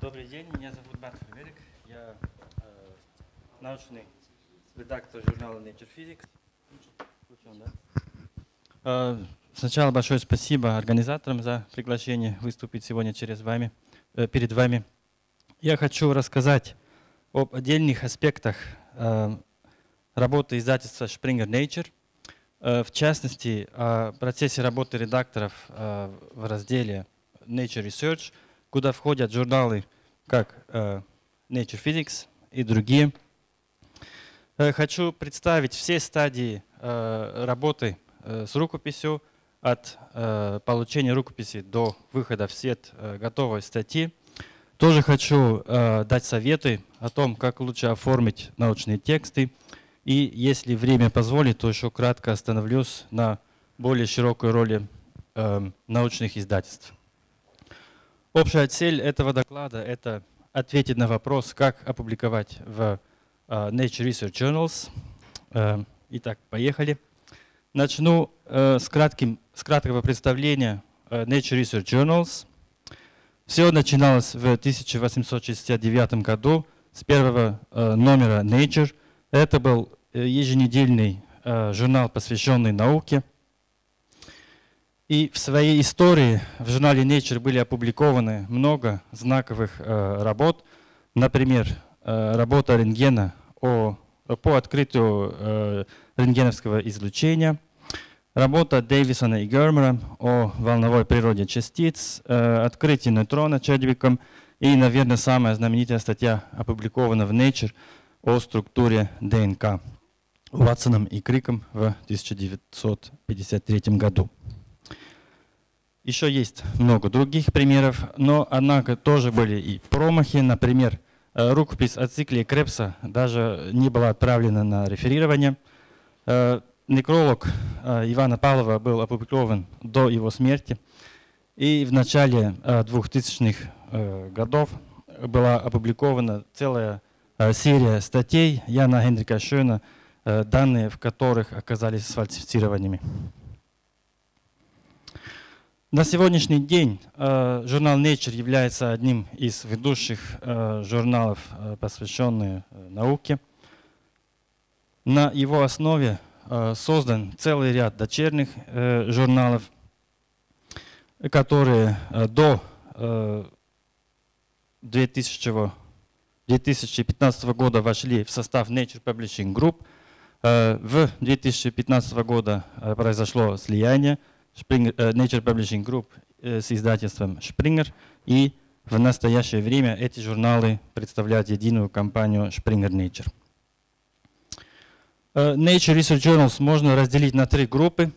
Добрый день, меня зовут Бартф Верик. Я э, научный редактор журнала Nature Physics. Включен, да? Э, сначала большое спасибо организаторам за приглашение выступить сегодня через вами, э, перед вами. Я хочу рассказать об отдельных аспектах работы издательства Springer Nature, Э, в частности, о процессе работы редакторов э, в разделе Nature Research, куда входят журналы как э, Nature Physics и другие. Хочу представить все стадии работы с рукописью, от получения рукописи до выхода в свет готовой статьи. Тоже хочу дать советы о том, как лучше оформить научные тексты, и если время позволит, то еще кратко остановлюсь на более широкой роли э, научных издательств. Общая цель этого доклада – это ответить на вопрос, как опубликовать в э, Nature Research Journals. Э, итак, поехали. Начну э, с, кратким, с краткого представления э, Nature Research Journals. Все начиналось в 1869 году с первого э, номера Nature. Это был Э, еженедельный э, журнал, посвященный науке. И в своей истории в журнале Nature были опубликованы много знаковых работ. Например, работа рентгена о, по открытию рентгеновского излучения, работа Дэвисона и Гермера о волновой природе частиц, открытие нейтрона Чедвиком и, наверное, самая знаменитая статья опубликована в Nature о структуре ДНК. Ватсоном и Криком в 1953 году. Еще есть много других примеров, но однако тоже были и промахи. Например, э, рукопись о цикле Крепса даже не была отправлена на реферирование. Э, некролог э, Ивана Павлова был опубликован до его смерти. И в начале 2000-х годов была опубликована целая серия статей Яна Генрика Шöна Э, данные в которых оказались сфальсифицированными. На сегодняшний день э, журнал Nature является одним из ведущих э, журналов, посвященных науке. На его основе создан целый ряд дочерних журналов, которые до 2015 года вошли в состав Nature Publishing Group – Э, в 2015 года э, произошло слияние Springer, э, Nature Publishing Group с издательством Springer, и в настоящее время эти журналы представляют единую компанию Springer Nature. Nature Research Journals можно разделить на три группы.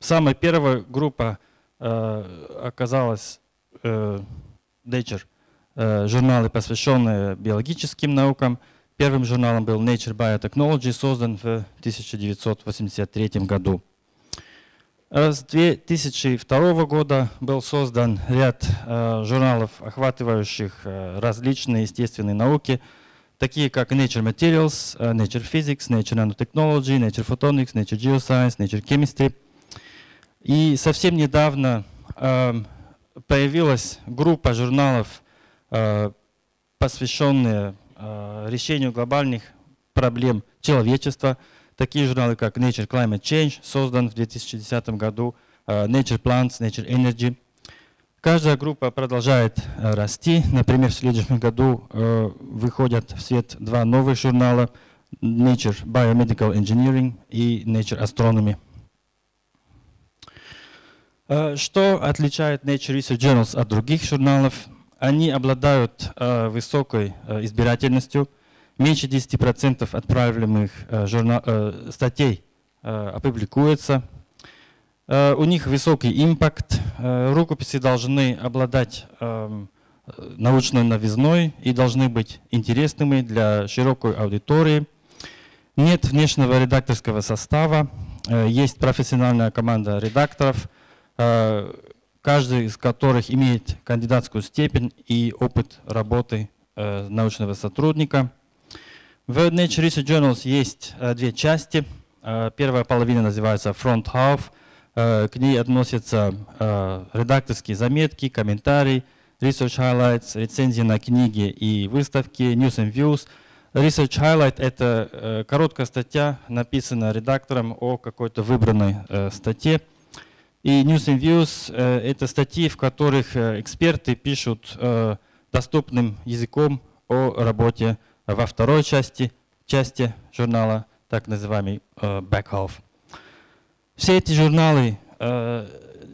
Самая первая группа оказалась Nature, журналы, посвященные биологическим наукам – Первым журналом был Nature Biotechnology, создан в 1983 году. Э, с 2002 года был создан ряд э, журналов, охватывающих э, различные естественные науки, такие как Nature Materials, э, Nature Physics, Nature Nanotechnology, Nature Photonics, Nature Geoscience, Nature Chemistry. И совсем недавно э, появилась группа журналов, э, посвященные Э, решению глобальных проблем человечества. Такие журналы, как Nature Climate Change, создан в 2010 году, э, Nature Plants, Nature Energy. Каждая группа продолжает э, расти. Например, в следующем году выходят в свет два новых журнала Nature Biomedical Engineering и Nature Astronomy. Что отличает Nature Research Journals от других журналов? они обладают э, высокой э, избирательностью. Меньше 10% отправляемых э, журнал, э, статей э, опубликуется. Э, у них высокий импакт. Э, рукописи должны обладать э, научной новизной и должны быть интересными для широкой аудитории. Нет внешнего редакторского состава. Э, есть профессиональная команда редакторов, каждый из которых имеет кандидатскую степень и опыт работы научного сотрудника. В Nature Research Journals есть две части. Первая половина называется Front Half. Э, к ней относятся э, редакторские заметки, комментарии, Research Highlights, рецензии на книги и выставки, News and Views. Research Highlight — это э, короткая статья, написанная редактором о какой-то выбранной статье. И News and Views это статьи, в которых эксперты пишут доступным языком о работе во второй части, части журнала, так называемый back half. Все эти журналы э,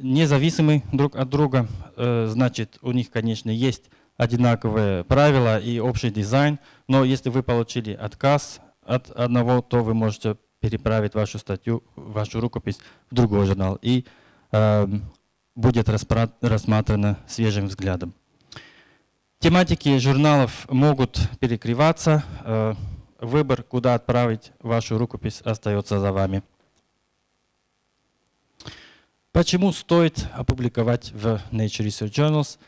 независимы друг от друга, э, значит, у них, конечно, есть одинаковые правила и общий дизайн, но если вы получили отказ от одного, то вы можете переправить вашу статью, вашу рукопись в другой журнал. И Эм, будет рассмотрено свежим взглядом. Тематики журналов могут перекрываться. Э, выбор, куда отправить вашу рукопись, остается за вами. Почему стоит опубликовать в Nature Research Journals?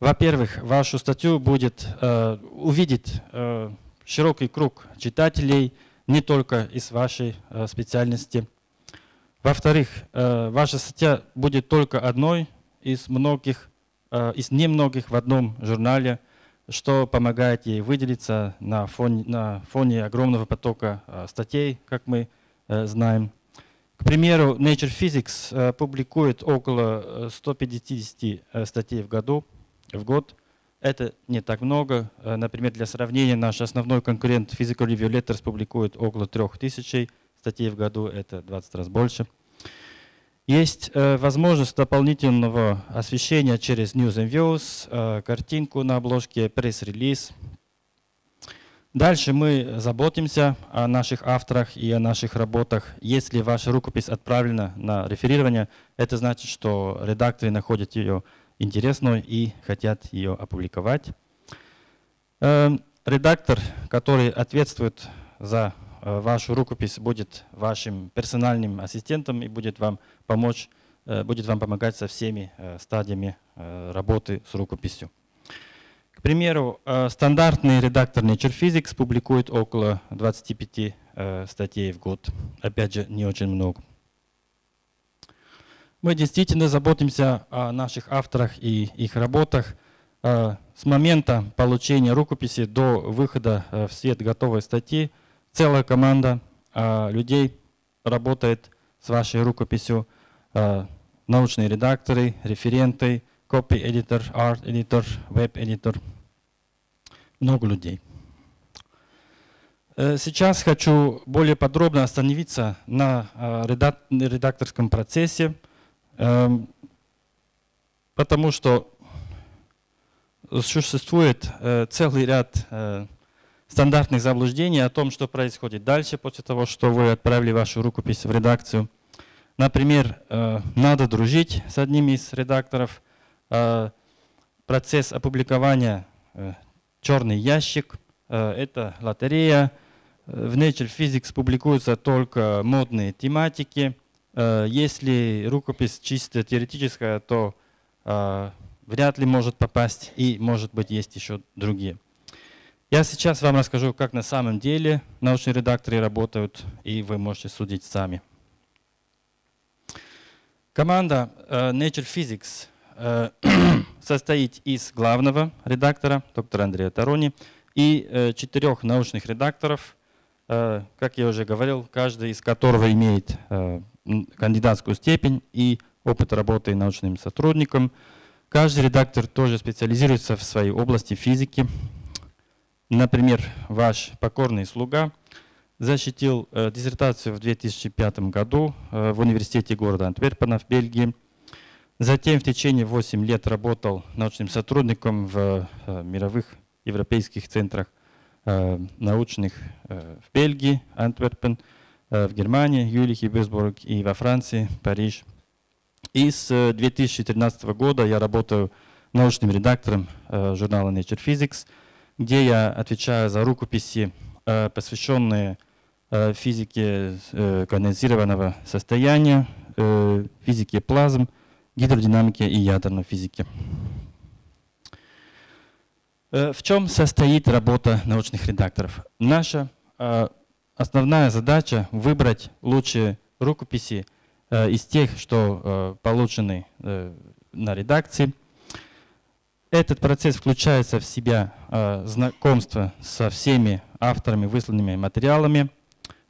Во-первых, вашу статью будет э, увидеть э, широкий круг читателей, не только из вашей э, специальности – во-вторых, э, ваша статья будет только одной из многих, э, из немногих в одном журнале, что помогает ей выделиться на фоне, на фоне огромного потока э, статей, как мы знаем. К примеру, Nature Physics публикует около 150 статей в году, в год. Это не так много. Например, для сравнения, наш основной конкурент Physical Review Letters публикует около 3000 статей в году, это 20 раз больше. Есть э, возможность дополнительного освещения через News and Views, э, картинку на обложке, пресс-релиз. Дальше мы заботимся о наших авторах и о наших работах. Если ваша рукопись отправлена на реферирование, это значит, что редакторы находят ее интересной и хотят ее опубликовать. Э, редактор, который ответствует за Э, вашу рукопись будет вашим персональным ассистентом и будет вам помочь, э, будет вам помогать со всеми э, стадиями работы с рукописью. К примеру, стандартный редактор Nature Physics публикует около 25 статей в год. Опять же, не очень много. Мы действительно заботимся о наших авторах и их работах. С момента получения рукописи до выхода в свет готовой статьи целая команда э, людей работает с вашей рукописью, э, научные редакторы, референты, copy-editor, art-editor, web-editor, много людей. Э, сейчас хочу более подробно остановиться на э, редакторском процессе, эм, потому что существует э, целый ряд стандартных заблуждений о том, что происходит дальше после того, что вы отправили вашу рукопись в редакцию. Например, надо дружить с одним из редакторов. Э, процесс опубликования э, «Черный ящик» — это лотерея. В Nature Physics публикуются только модные тематики. Если рукопись чисто теоретическая, то вряд ли может попасть, и, может быть, есть еще другие. Я сейчас вам расскажу, как на самом деле научные редакторы работают, и вы можете судить сами. Команда Nature Physics состоит из главного редактора, доктора Андрея Тарони, и uh, четырех научных редакторов, как я уже говорил, каждый из которых имеет кандидатскую степень и опыт работы научным сотрудником. Каждый редактор тоже специализируется в своей области физики, Например, ваш покорный слуга защитил э, диссертацию в 2005 году э, в университете города Антверпена в Бельгии. Затем в течение 8 лет работал научным сотрудником в э, мировых европейских центрах э, научных э, в Бельгии, Антверпен, в Германии, Юлихе, Бюсбург и во Франции, Париж. И с 2013 э, года я работаю научным редактором журнала Nature Physics – где я отвечаю за рукописи, посвященные физике конденсированного состояния, физике плазм, гидродинамике и ядерной физике. В чем состоит работа научных редакторов? Наша э, основная задача выбрать лучшие рукописи э, из тех, что э, получены э, на редакции. Этот процесс включается в себя э, знакомство со всеми авторами высланными материалами.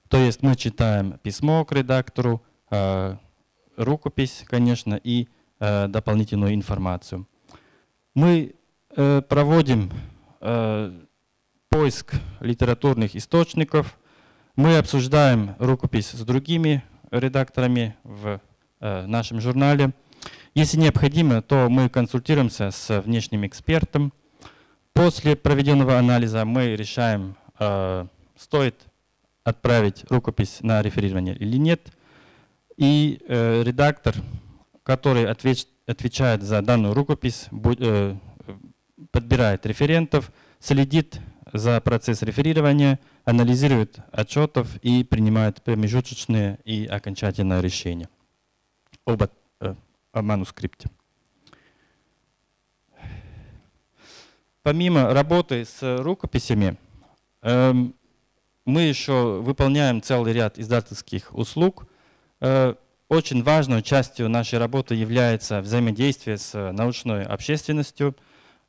То есть мы читаем письмо к редактору, э, рукопись, конечно, и э, дополнительную информацию. Мы э, проводим э, поиск литературных источников, мы обсуждаем рукопись с другими редакторами в э, нашем журнале. Если необходимо, то мы консультируемся с внешним экспертом. После проведенного анализа мы решаем, э, стоит отправить рукопись на реферирование или нет. И э, редактор, который отвеч, отвечает за данную рукопись, будь, э, подбирает референтов, следит за процесс реферирования, анализирует отчетов и принимает промежуточные и окончательное решение об о манускрипте. Помимо работы с рукописями, эм, мы еще выполняем целый ряд издательских услуг. Э, очень важной частью нашей работы является взаимодействие с научной общественностью.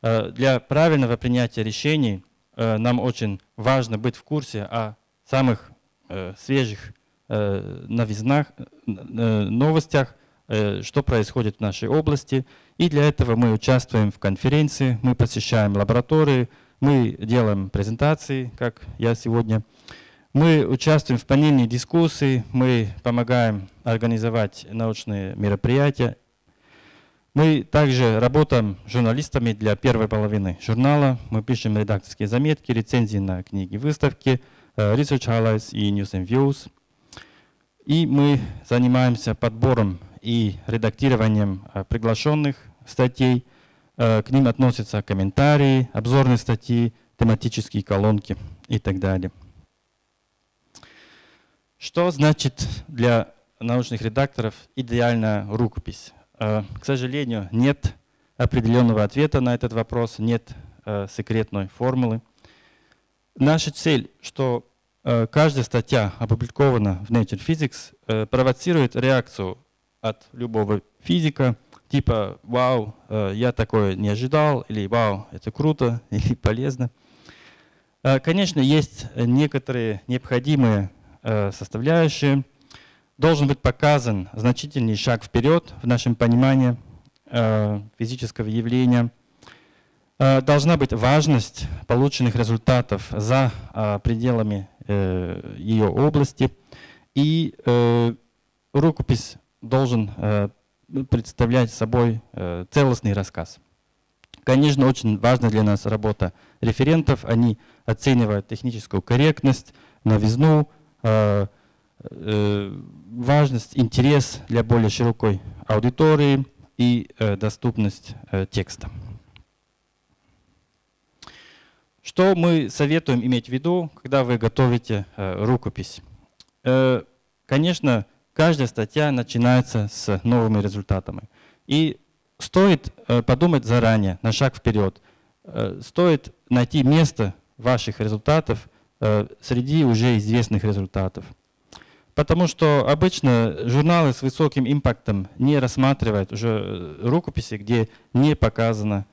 Э, для правильного принятия решений э, нам очень важно быть в курсе о самых свежих новизнах, новостях, Э, что происходит в нашей области. И для этого мы участвуем в конференции, мы посещаем лаборатории, мы делаем презентации, как я сегодня. Мы участвуем в панельной дискуссии, мы помогаем организовать научные мероприятия. Мы также работаем журналистами для первой половины журнала. Мы пишем редакторские заметки, рецензии на книги, выставки, э, research highlights и news and views. И мы занимаемся подбором и редактированием э, приглашенных статей. Э, к ним относятся комментарии, обзорные статьи, тематические колонки и так далее. Что значит для научных редакторов идеальная рукопись? Э, к сожалению, нет определенного ответа на этот вопрос, нет секретной формулы. Наша цель, что каждая статья, опубликована в Nature Physics, провоцирует реакцию от любого физика, типа «Вау, э, я такое не ожидал» или «Вау, это круто» или «полезно». Э, конечно, есть некоторые необходимые э, составляющие. Должен быть показан значительный шаг вперед в нашем понимании физического явления. Должна быть важность полученных результатов за пределами ее области. И рукопись должен э, представлять собой э, целостный рассказ. Конечно, очень важна для нас работа референтов. Они оценивают техническую корректность, новизну, э, важность, интерес для более широкой аудитории и доступность текста. Что мы советуем иметь в виду, когда вы готовите рукопись? Конечно, каждая статья начинается с новыми результатами. И стоит э, подумать заранее, на шаг вперед. Э, стоит найти место ваших результатов э, среди уже известных результатов. Потому что обычно журналы с высоким импактом не рассматривают уже рукописи, где не показано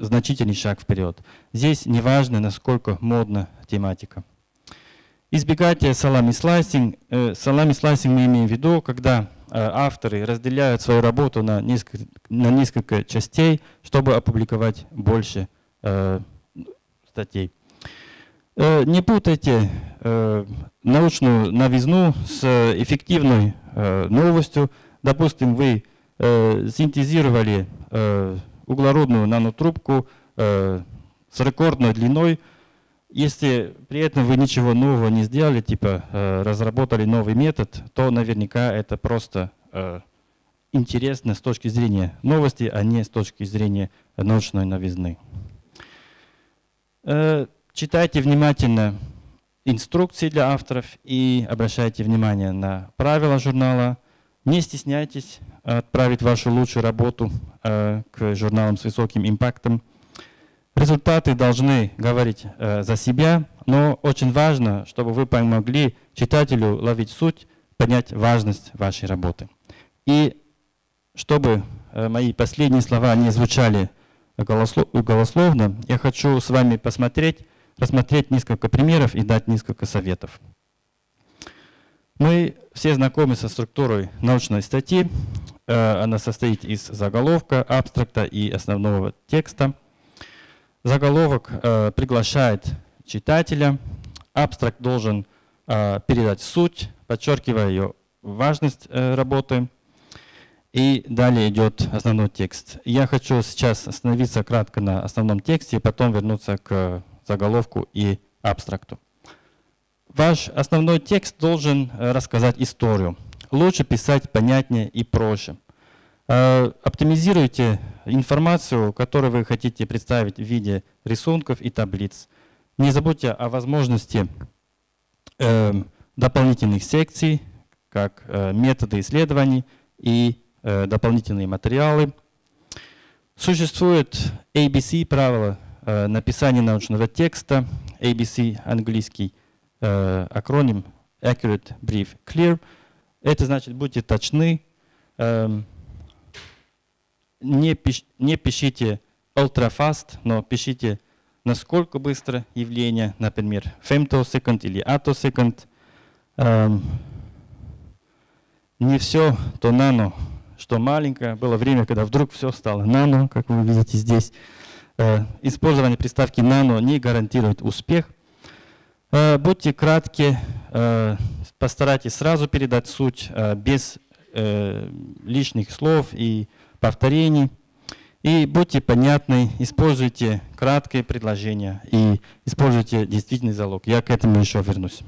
значительный шаг вперед. Здесь не важно, насколько модна тематика. Избегайте салами слайсинг. Э, салами слайсинг мы имеем в виду, когда э, авторы разделяют свою работу на несколько, на несколько частей, чтобы опубликовать больше э, статей. Не путайте научную новизну с эффективной э, новостью. Допустим, вы э, синтезировали э, углеродную нанотрубку с рекордной длиной, если при этом вы ничего нового не сделали, типа разработали новый метод, то наверняка это просто интересно с точки зрения новости, а не с точки зрения научной новизны. Э, читайте внимательно инструкции для авторов и обращайте внимание на правила журнала. Не стесняйтесь отправить вашу лучшую работу к журналам с высоким импактом. Результаты должны говорить э, за себя, но очень важно, чтобы вы помогли читателю ловить суть, понять важность вашей работы. И чтобы э, мои последние слова не звучали голословно, я хочу с вами посмотреть, рассмотреть несколько примеров и дать несколько советов. Мы все знакомы со структурой научной статьи. Э, она состоит из заголовка, абстракта и основного текста. Заголовок э, приглашает читателя. Абстракт должен э, передать суть, подчеркивая ее важность работы. И далее идет основной текст. Я хочу сейчас остановиться кратко на основном тексте и потом вернуться к заголовку и абстракту. Ваш основной текст должен э, рассказать историю. Лучше писать понятнее и проще. Э, оптимизируйте информацию, которую вы хотите представить в виде рисунков и таблиц. Не забудьте о возможности эм, дополнительных секций, как э, методы исследований и дополнительные материалы. Существует ABC правило написания научного текста, ABC английский, э, акроним Accurate, Brief, Clear. Это значит, будьте точны, э, не, пиш, не пишите ultra fast, но пишите насколько быстро явление, например, femtosecond или attosecond. Э, не все то нано, что маленькое. Было время, когда вдруг все стало нано, как вы видите здесь. Э, использование приставки нано не гарантирует успех – Э, будьте кратки, э, постарайтесь сразу передать суть без лишних слов и повторений. И будьте понятны, используйте краткие предложения и используйте действительный залог. Я к этому еще вернусь.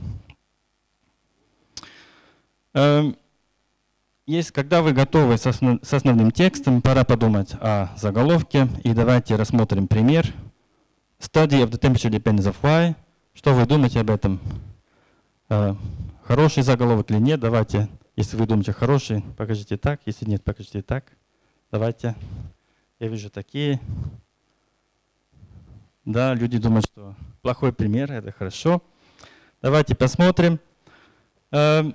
Есть, когда вы готовы с основным текстом, пора подумать о заголовке. И давайте рассмотрим пример. Study of the temperature depends of y что вы думаете об этом? Э, хороший заголовок или нет? Давайте, если вы думаете хороший, покажите так. Если нет, покажите так. Давайте. Я вижу такие. Да, люди думают, что плохой пример, это хорошо. Давайте посмотрим. Э,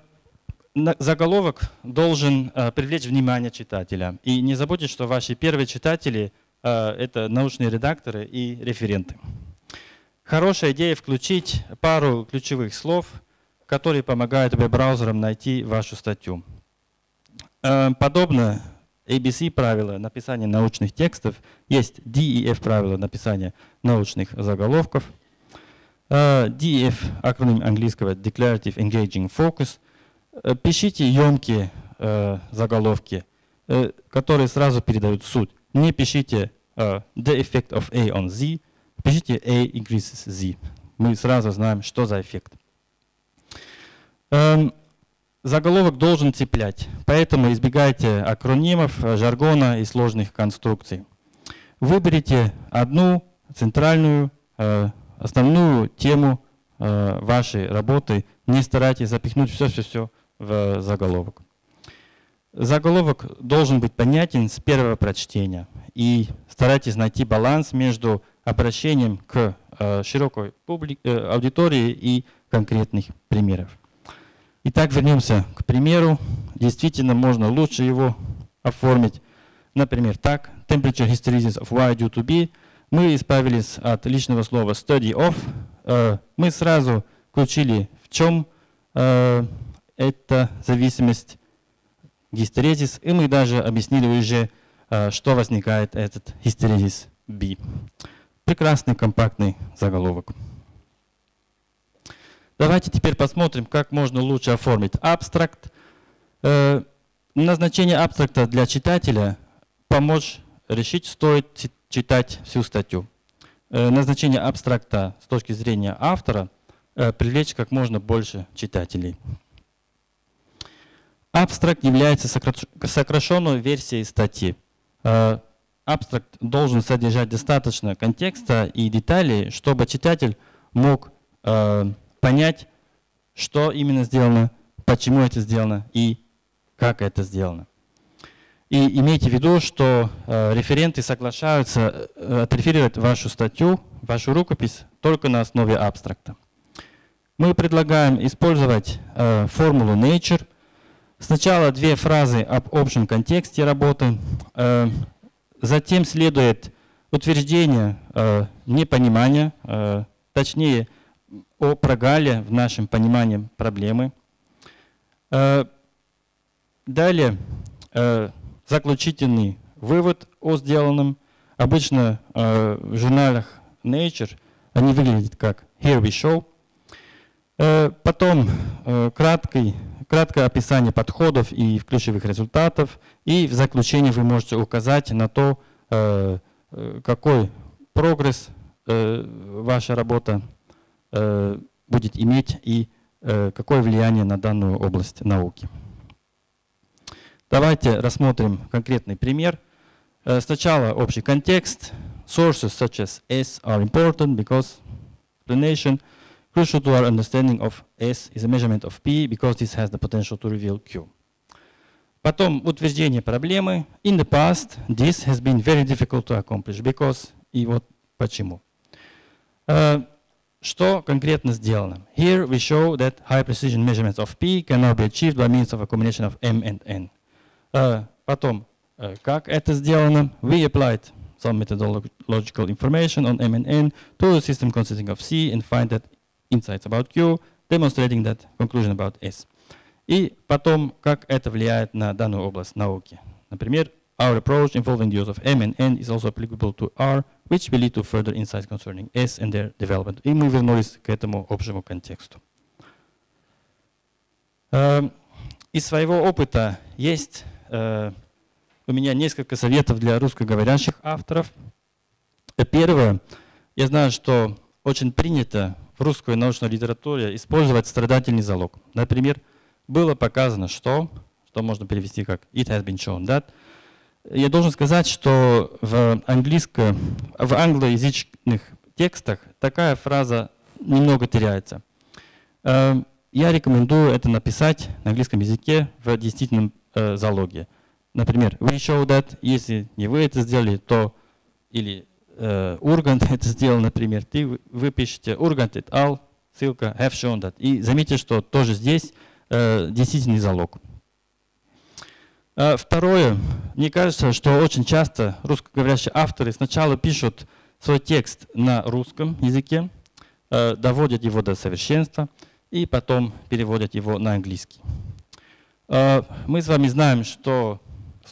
заголовок должен э, привлечь внимание читателя. И не забудьте, что ваши первые читатели – это научные редакторы и референты. Хорошая идея включить пару ключевых слов, которые помогают веб-браузерам найти вашу статью. Э, подобно ABC правила написания научных текстов, есть DEF правила написания научных заголовков. Э, DEF, акроним английского Declarative Engaging Focus. Э, пишите емкие заголовки, которые сразу передают суть. Не пишите The effect of A on Z, Пишите A increases Z. Мы сразу знаем, что за эффект. Эм, заголовок должен цеплять, поэтому избегайте акронимов, жаргона и сложных конструкций. Выберите одну центральную, э, основную тему э, вашей работы. Не старайтесь запихнуть все-все-все в заголовок. Заголовок должен быть понятен с первого прочтения. И старайтесь найти баланс между обращением к э, широкой публик, э, аудитории и конкретных примеров. Итак, вернемся к примеру. Действительно, можно лучше его оформить. Например, так. Temperature hysteresis of y due to b. Мы избавились от личного слова study of. Э, мы сразу включили, в чем э, эта зависимость гистерезис, и мы даже объяснили уже, э, что возникает этот гистерезис b. Прекрасный компактный заголовок. Давайте теперь посмотрим, как можно лучше оформить абстракт. Э, назначение абстракта для читателя – помочь решить, стоит читать всю статью. Э, назначение абстракта с точки зрения автора привлечь как можно больше читателей. Абстракт является сокращенной версией статьи. Абстракт должен содержать достаточно контекста и деталей, чтобы читатель мог э, понять, что именно сделано, почему это сделано и как это сделано. И имейте в виду, что э, референты соглашаются э, отреферировать вашу статью, вашу рукопись только на основе абстракта. Мы предлагаем использовать э, формулу nature. Сначала две фразы об общем контексте работы, э, затем следует утверждение э, непонимания, э, точнее о прогале в нашем понимании проблемы. Далее заключительный вывод о сделанном. Обычно в журналах Nature они выглядят как «Here we show». Потом краткий, краткое описание подходов и ключевых результатов. И в заключении вы можете указать на то, э, э какой прогресс э, ваша работа будет иметь и какое влияние на данную область науки. Давайте рассмотрим конкретный пример. Сначала общий контекст. Sources such as S are important because explanation crucial to our understanding of S is a measurement of P because this has the potential to reveal Q. Потом утверждение проблемы. In the past, this has been very difficult to accomplish because и вот почему. Uh, что конкретно сделано? Here we show that high precision measurements of P can now be achieved by means of a combination of M and N. Uh, потом, uh, как это сделано? We applied some methodological information on M and N to a system consisting of C and find that insights about Q, demonstrating that conclusion about S. И потом, как это влияет на данную область науки. Например, our approach involving the use of M and N is also applicable to R, which will lead to further insights concerning S and their development. И мы вернулись к этому общему контексту. Uh, из своего опыта есть uh, у меня несколько советов для русскоговорящих авторов. Первое. Я знаю, что очень принято в русской научной литературе использовать страдательный залог. Например, было показано, что, что можно перевести как it has been shown that. Я должен сказать, что в, английско, в англоязычных текстах такая фраза немного теряется. Э, я рекомендую это написать на английском языке в действительном э, залоге. Например, we show that, если не вы это сделали, то или э, Ургант это сделал, например, ты, вы пишете Ургант et al, ссылка have shown that. И заметьте, что тоже здесь э, действительный залог. А, второе. Мне кажется, что очень часто русскоговорящие авторы сначала пишут свой текст на русском языке, э, доводят его до совершенства и потом переводят его на английский. Э, мы с вами знаем, что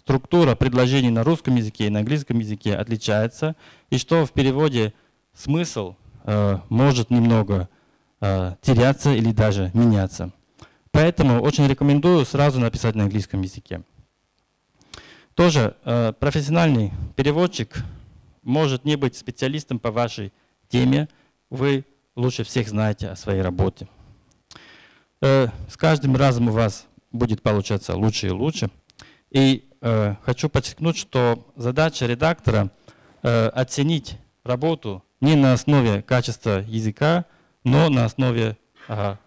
структура предложений на русском языке и на английском языке отличается, и что в переводе смысл э, может немного э, теряться или даже меняться. Поэтому очень рекомендую сразу написать на английском языке. Тоже э, профессиональный переводчик может не быть специалистом по вашей теме, вы лучше всех знаете о своей работе. Э, с каждым разом у вас будет получаться лучше и лучше. И хочу подчеркнуть, что задача редактора э, оценить работу не на основе качества языка, но на основе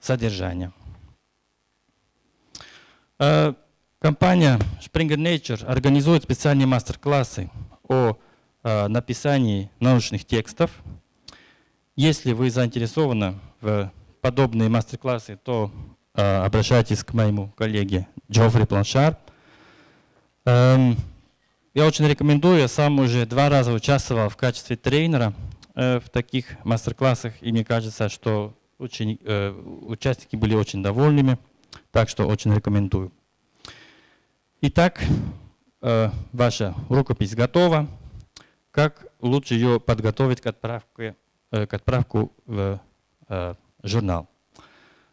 содержания. Э, компания Springer Nature организует специальные мастер-классы о написании научных текстов. Если вы заинтересованы в подобные мастер-классы, то обращайтесь к моему коллеге Джоффри Планшар. Эм, я очень рекомендую, я сам уже два раза участвовал в качестве тренера э, в таких мастер-классах, и мне кажется, что очень, э, участники были очень довольными, так что очень рекомендую. Итак, э, ваша рукопись готова. Как лучше ее подготовить к отправке, к отправку в журнал?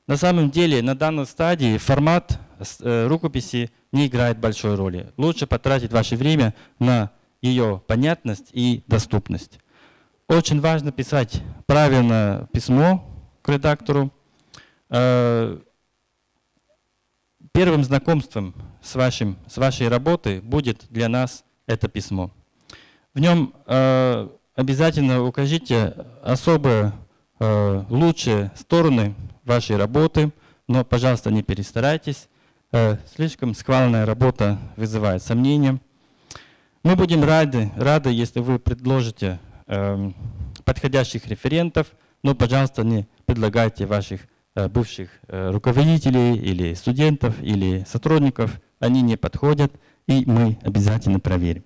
На самом деле, на данной стадии формат рукописи не играет большой роли. Лучше потратить ваше время на ее понятность и доступность. Очень важно писать правильное письмо к редактору. Э, первым знакомством с, вашим, с вашей работой будет для нас это письмо. В нем э, обязательно укажите особые э, лучшие стороны вашей работы, но, пожалуйста, не перестарайтесь Э, слишком сквальная работа вызывает сомнения. Мы будем рады, рады если вы предложите э, подходящих референтов, но, пожалуйста, не предлагайте ваших э, бывших э, руководителей или студентов или сотрудников. Они не подходят, и мы обязательно проверим.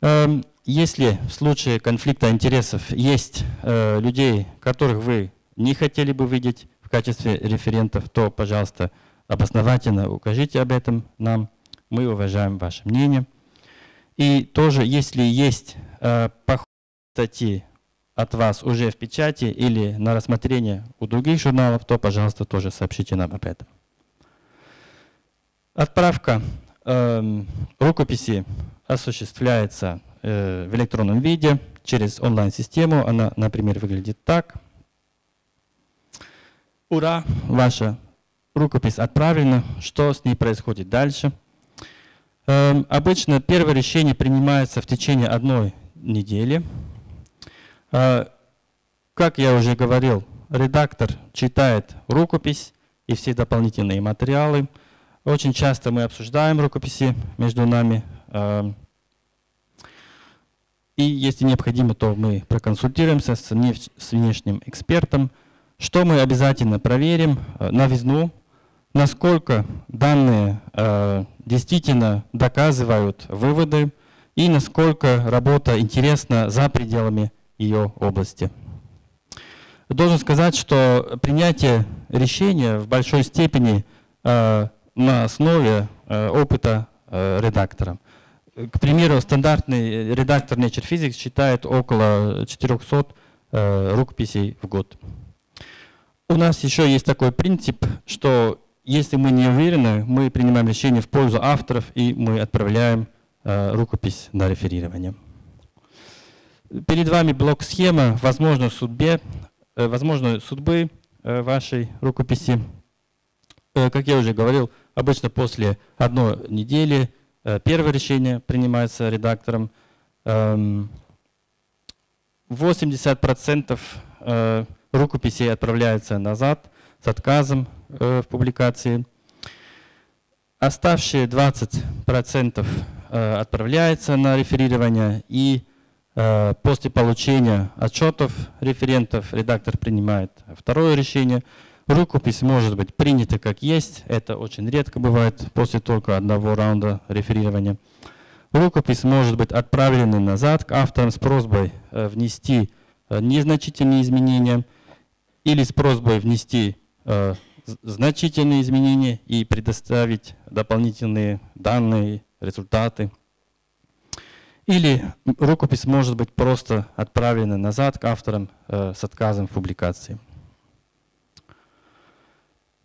Э, если в случае конфликта интересов есть людей, которых вы не хотели бы видеть в качестве референтов, то, пожалуйста, обосновательно укажите об этом нам. Мы уважаем ваше мнение. И тоже, если есть э, статьи от вас уже в печати или на рассмотрение у других журналов, то, пожалуйста, тоже сообщите нам об этом. Отправка э, рукописи осуществляется э, в электронном виде через онлайн-систему. Она, например, выглядит так. Ура, ваша рукопись отправлена. Что с ней происходит дальше? Э, обычно первое решение принимается в течение одной недели. Э, как я уже говорил, редактор читает рукопись и все дополнительные материалы. Очень часто мы обсуждаем рукописи между нами. Э, и если необходимо, то мы проконсультируемся с внешним экспертом. Что мы обязательно проверим? Э, новизну, насколько данные э, действительно доказывают выводы и насколько работа интересна за пределами ее области. Должен сказать, что принятие решения в большой степени э, на основе опыта редактора. К примеру, стандартный редактор Nature Physics считает около 400 э, рукописей в год. У нас еще есть такой принцип, что если мы не уверены, мы принимаем решение в пользу авторов и мы отправляем э, рукопись на реферирование. Перед вами блок-схема возможной судьбе, э, возможной судьбы э, вашей рукописи. Э, как я уже говорил, обычно после одной недели Э, первое решение принимается редактором. 80% эм, э, рукописей отправляется назад с отказом э, в публикации. Оставшие 20% отправляется на реферирование и после получения отчетов референтов редактор принимает второе решение – Рукопись может быть принята как есть, это очень редко бывает после только одного раунда реферирования. Рукопись может быть отправлена назад к авторам с просьбой э, внести э, незначительные изменения или с просьбой внести э, значительные изменения и предоставить дополнительные данные, результаты. Или рукопись может быть просто отправлена назад к авторам с отказом в публикации.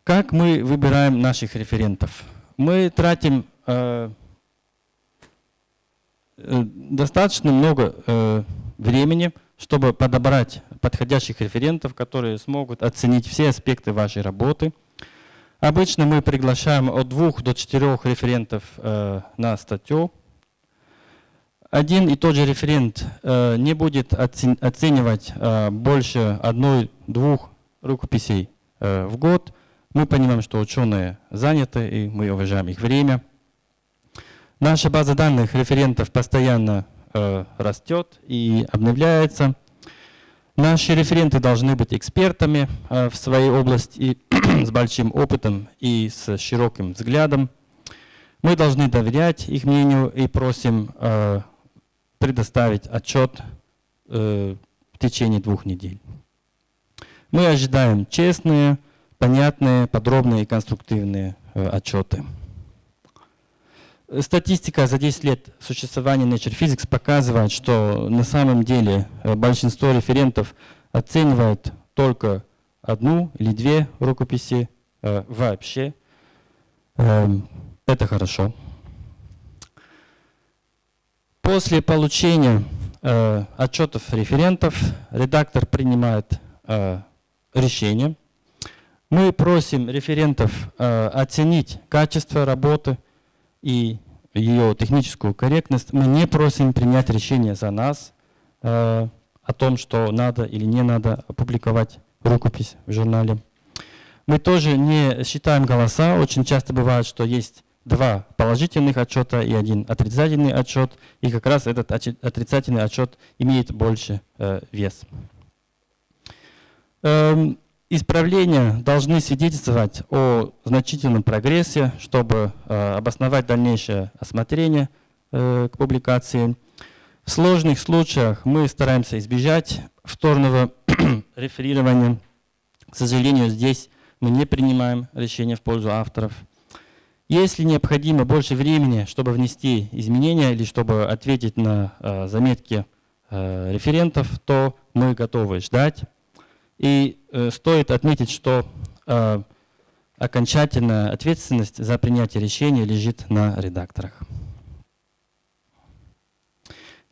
Как мы выбираем наших референтов? Мы тратим э, э, достаточно много э, времени, чтобы подобрать подходящих референтов, которые смогут оценить все аспекты вашей работы. Обычно мы приглашаем от двух до четырех референтов э, на статью. Один и тот же референт э, не будет оценивать э, больше одной-двух рукописей э, в год. Мы понимаем, что ученые заняты, и мы уважаем их время. Наша база данных референтов постоянно э, растет и обновляется. Наши референты должны быть экспертами э, в своей области с большим опытом и с широким взглядом. Мы должны доверять их мнению и просим э, предоставить отчет э, в течение двух недель. Мы ожидаем честные, понятные, подробные и конструктивные отчеты. Статистика за 10 лет существования Nature Physics показывает, что на самом деле э, большинство референтов оценивают только одну или две рукописи э, вообще. Э, это хорошо. После получения э, отчетов референтов редактор принимает э, решение мы просим референтов э, оценить качество работы и ее техническую корректность. Мы не просим принять решение за нас э, о том, что надо или не надо опубликовать рукопись в журнале. Мы тоже не считаем голоса. Очень часто бывает, что есть два положительных отчета и один отрицательный отчет, и как раз этот отрицательный отчет имеет больше э, вес. Эм, исправления должны свидетельствовать о значительном прогрессе, чтобы э, обосновать дальнейшее осмотрение э, к публикации. В сложных случаях мы стараемся избежать вторного реферирования. К сожалению, здесь мы не принимаем решения в пользу авторов. Если необходимо больше времени, чтобы внести изменения или чтобы ответить на э, заметки э, референтов, то мы готовы ждать. И э, стоит отметить, что э, окончательная ответственность за принятие решения лежит на редакторах.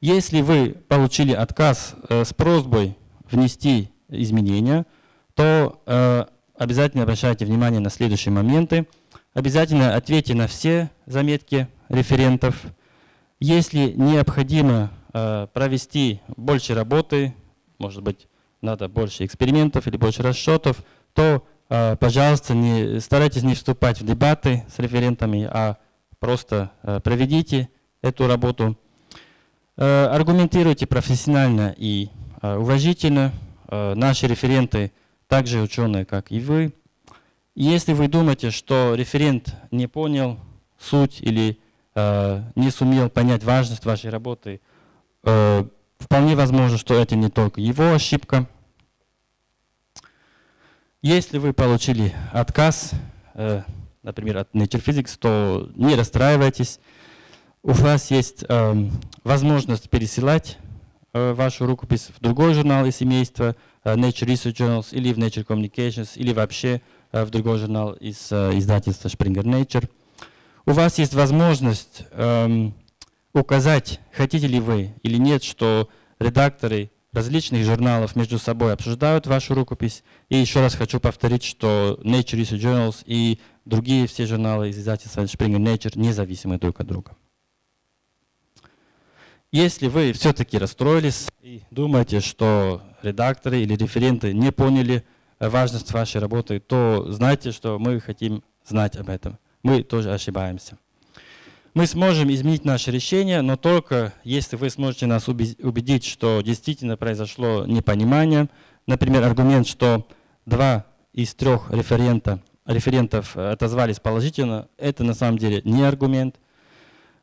Если вы получили отказ э, с просьбой внести изменения, то э, обязательно обращайте внимание на следующие моменты – Обязательно ответьте на все заметки референтов. Если необходимо э, провести больше работы, может быть, надо больше экспериментов или больше расчетов, то, э, пожалуйста, не, старайтесь не вступать в дебаты с референтами, а просто э, проведите эту работу. Э, аргументируйте профессионально и э, уважительно. Э, наши референты также ученые, как и вы. Если вы думаете, что референт не понял суть или э, не сумел понять важность вашей работы, э, вполне возможно, что это не только его ошибка. Если вы получили отказ, э, например, от Nature Physics, то не расстраивайтесь. У вас есть э, возможность пересылать э, вашу рукопись в другой журнал из семейства Nature Research Journals или в Nature Communications или вообще в другой журнал из издательства Springer Nature. У вас есть возможность эм, указать, хотите ли вы или нет, что редакторы различных журналов между собой обсуждают вашу рукопись. И еще раз хочу повторить, что Nature Research Journals и другие все журналы из издательства Springer Nature независимы друг от друга. Если вы все-таки расстроились и думаете, что редакторы или референты не поняли важность вашей работы, то знайте, что мы хотим знать об этом. Мы тоже ошибаемся. Мы сможем изменить наше решение, но только если вы сможете нас убедить, что действительно произошло непонимание. Например, аргумент, что два из трех референта, референтов отозвались положительно, это на самом деле не аргумент.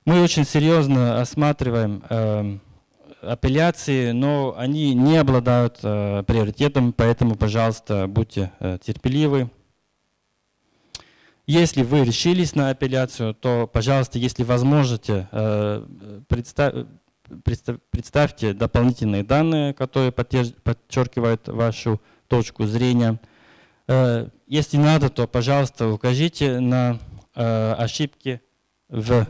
Мы очень серьезно осматриваем э, апелляции, но они не обладают э, приоритетом, поэтому, пожалуйста, будьте э, терпеливы. Если вы решились на апелляцию, то, пожалуйста, если возможете, э, представ, представ, представьте дополнительные данные, которые подчеркивают вашу точку зрения. Э, если надо, то, пожалуйста, укажите на э, ошибки в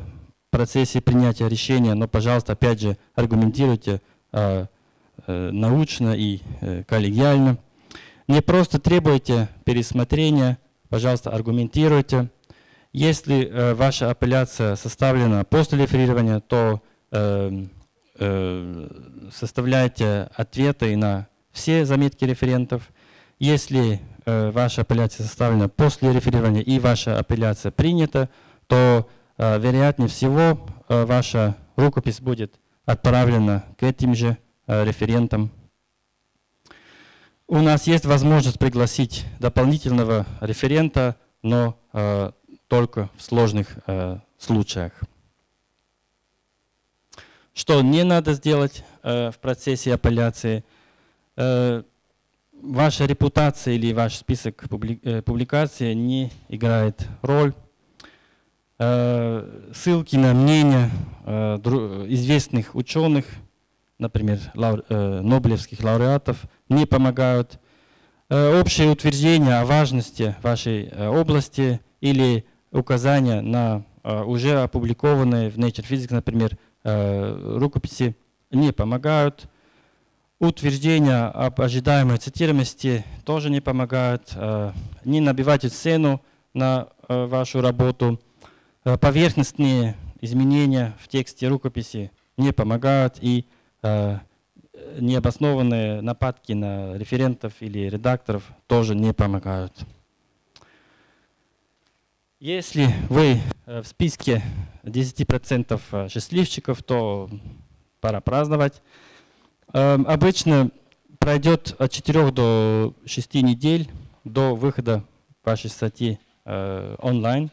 процессе принятия решения, но, пожалуйста, опять же, аргументируйте научно и коллегиально. Не просто требуйте пересмотрения, пожалуйста, аргументируйте. Если э, ваша апелляция составлена после реферирования, то э, э, составляйте ответы на все заметки референтов. Если э, ваша апелляция составлена после реферирования и ваша апелляция принята, то Э, вероятнее всего, э, ваша рукопись будет отправлена к этим же э, референтам. У нас есть возможность пригласить дополнительного референта, но только в сложных случаях. Что не надо сделать в процессе апелляции? Ваша репутация или ваш список публикаций не играет роль Э, ссылки на мнения э, известных ученых, например, э, нобелевских лауреатов, не помогают. Общее утверждение о важности вашей области или указания на уже опубликованные в Nature Physics, например, рукописи не помогают. Утверждения об ожидаемой цитируемости тоже не помогают. Не набивайте цену на вашу работу. Э, поверхностные изменения в тексте рукописи не помогают и э, необоснованные нападки на референтов или редакторов тоже не помогают. Если вы э, в списке 10% э, счастливчиков, то пора праздновать. Эм, обычно пройдет от 4 до 6 недель до выхода вашей статьи э, онлайн.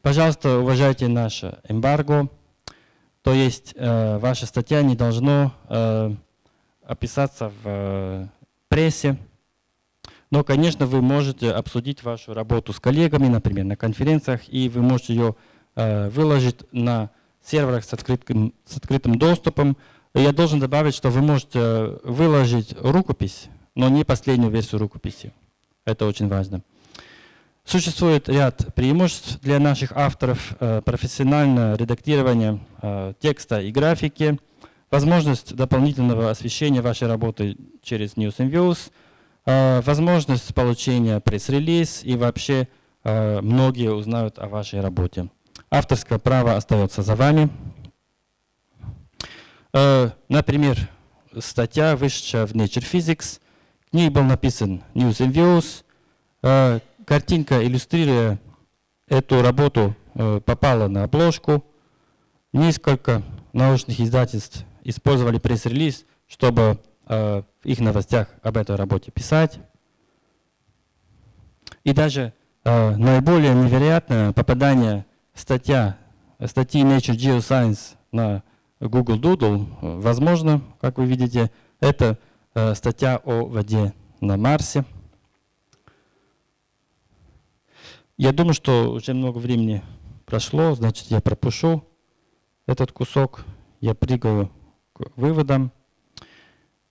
Пожалуйста, уважайте наше эмбарго. То есть э, ваша статья не должна э, описаться в э, прессе. Но, конечно, вы можете обсудить вашу работу с коллегами, например, на конференциях, и вы можете ее э, выложить на серверах с открытым, с открытым доступом. Я должен добавить, что вы можете выложить рукопись, но не последнюю версию рукописи. Это очень важно. Существует ряд преимуществ для наших авторов. Э, профессиональное редактирование э, текста и графики, возможность дополнительного освещения вашей работы через News and Views, э, возможность получения пресс-релиз и вообще многие узнают о вашей работе. Авторское право остается за вами. Например, статья, вышедшая в Nature Physics, к ней был написан News and Views, картинка, иллюстрируя эту работу, э, попала на обложку. Несколько научных издательств использовали пресс-релиз, чтобы э, в их новостях об этой работе писать. И даже э, наиболее невероятное попадание статья, статьи Nature Geoscience на Google Doodle, возможно, как вы видите, это статья о воде на Марсе. Я думаю, что уже много времени прошло, значит, я пропущу этот кусок, я прыгаю к выводам.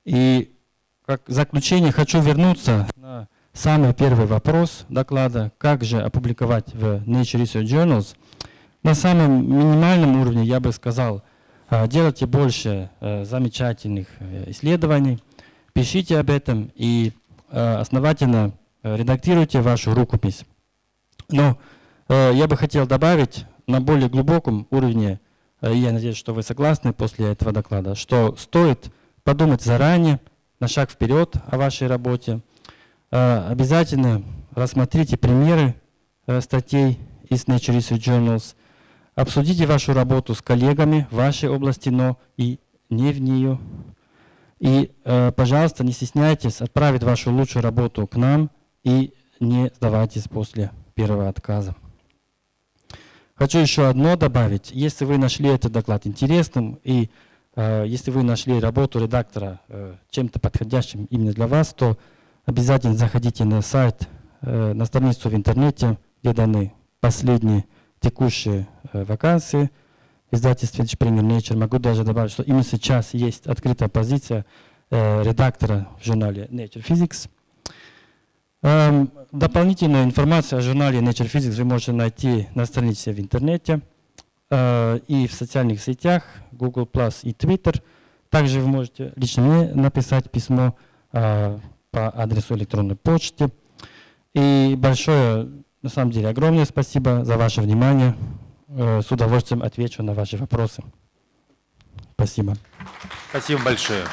И как заключение хочу вернуться на самый первый вопрос доклада, как же опубликовать в Nature Research Journals. На самом минимальном уровне я бы сказал, а, делайте больше э, замечательных э, исследований, пишите об этом и э, основательно редактируйте вашу рукопись. Но э, я бы хотел добавить на более глубоком уровне, э, я надеюсь, что вы согласны после этого доклада, что стоит подумать заранее, на шаг вперед о вашей работе. Э, обязательно рассмотрите примеры э, статей из Nature Research Journals, обсудите вашу работу с коллегами в вашей области, но и не в нее. И, э, пожалуйста, не стесняйтесь отправить вашу лучшую работу к нам и не сдавайтесь после первого отказа. Хочу еще одно добавить. Если вы нашли этот доклад интересным и э, если вы нашли работу редактора э, чем-то подходящим именно для вас, то обязательно заходите на сайт, э, на страницу в интернете, где даны последние текущие э, вакансии. Издательство Springer Nature. Могу даже добавить, что именно сейчас есть открытая позиция э, редактора в журнале Nature Physics. Эм, дополнительную информацию о журнале Nature Physics вы можете найти на странице в интернете э, и в социальных сетях Google Plus и Twitter. Также вы можете лично мне написать письмо э, по адресу электронной почты. И большое, на самом деле, огромное спасибо за ваше внимание. Э, с удовольствием отвечу на ваши вопросы. Спасибо. Спасибо большое.